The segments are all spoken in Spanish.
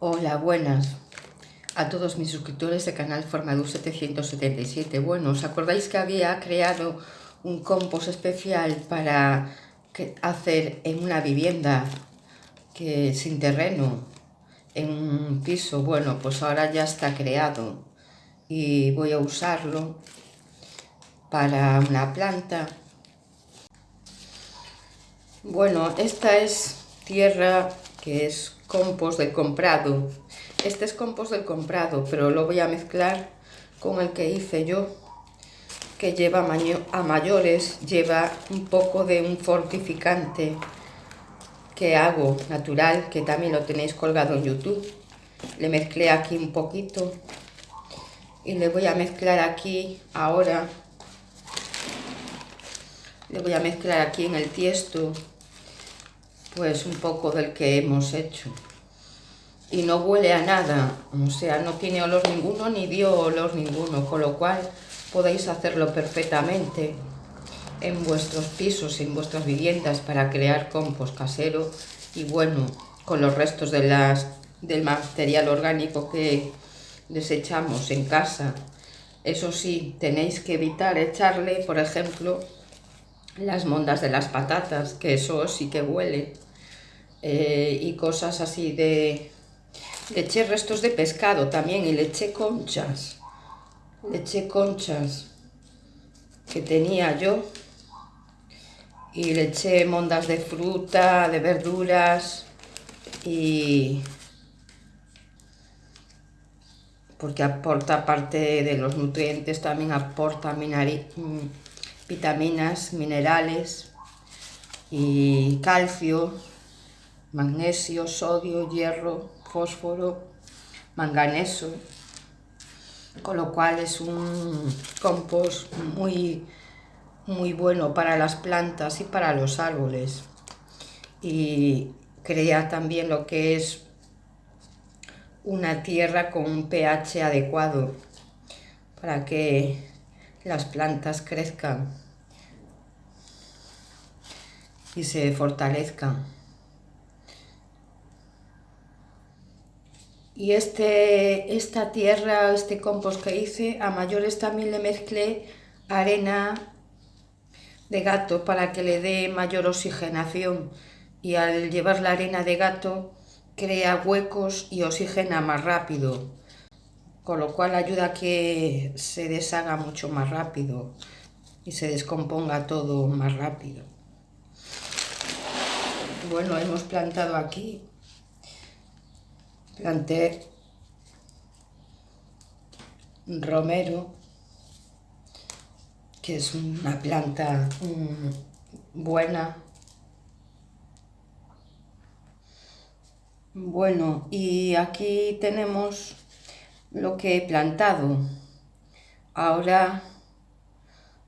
Hola, buenas a todos mis suscriptores de canal Formador 777. Bueno, ¿os acordáis que había creado un compost especial para hacer en una vivienda que sin terreno, en un piso? Bueno, pues ahora ya está creado y voy a usarlo para una planta. Bueno, esta es tierra que es compost del comprado. Este es compost del comprado, pero lo voy a mezclar con el que hice yo, que lleva a mayores, lleva un poco de un fortificante que hago natural, que también lo tenéis colgado en YouTube. Le mezclé aquí un poquito y le voy a mezclar aquí ahora. Le voy a mezclar aquí en el tiesto pues un poco del que hemos hecho. Y no huele a nada, o sea, no tiene olor ninguno ni dio olor ninguno, con lo cual podéis hacerlo perfectamente en vuestros pisos, en vuestras viviendas para crear compost casero y bueno, con los restos de las, del material orgánico que desechamos en casa. Eso sí, tenéis que evitar echarle, por ejemplo, las mondas de las patatas, que eso sí que huele, eh, y cosas así de... Le eché restos de pescado también y le eché conchas, le eché conchas que tenía yo y le eché mondas de fruta, de verduras y porque aporta parte de los nutrientes, también aporta mm, vitaminas, minerales y calcio magnesio, sodio, hierro, fósforo, manganeso, con lo cual es un compost muy, muy bueno para las plantas y para los árboles. Y crea también lo que es una tierra con un pH adecuado para que las plantas crezcan y se fortalezcan. Y este, esta tierra, este compost que hice, a mayores también le mezclé arena de gato para que le dé mayor oxigenación. Y al llevar la arena de gato crea huecos y oxigena más rápido. Con lo cual ayuda a que se deshaga mucho más rápido y se descomponga todo más rápido. Bueno, hemos plantado aquí planté romero, que es una planta buena. Bueno, y aquí tenemos lo que he plantado. Ahora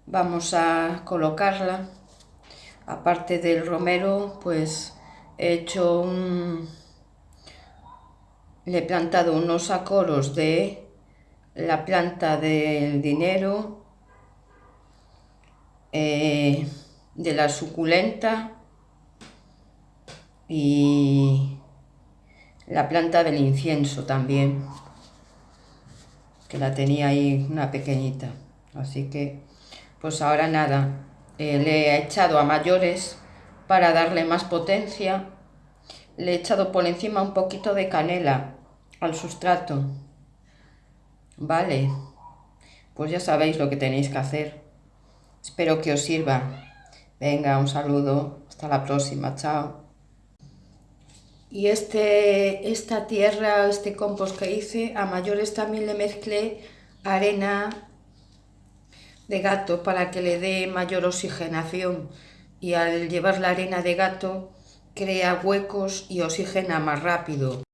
vamos a colocarla. Aparte del romero, pues he hecho un le he plantado unos acoros de la planta del dinero, eh, de la suculenta y la planta del incienso también, que la tenía ahí una pequeñita. Así que, pues ahora nada, eh, le he echado a mayores para darle más potencia. Le he echado por encima un poquito de canela al sustrato. Vale, pues ya sabéis lo que tenéis que hacer. Espero que os sirva. Venga, un saludo. Hasta la próxima. Chao. Y este, esta tierra, este compost que hice, a mayores también le mezclé arena de gato para que le dé mayor oxigenación. Y al llevar la arena de gato, crea huecos y oxigena más rápido.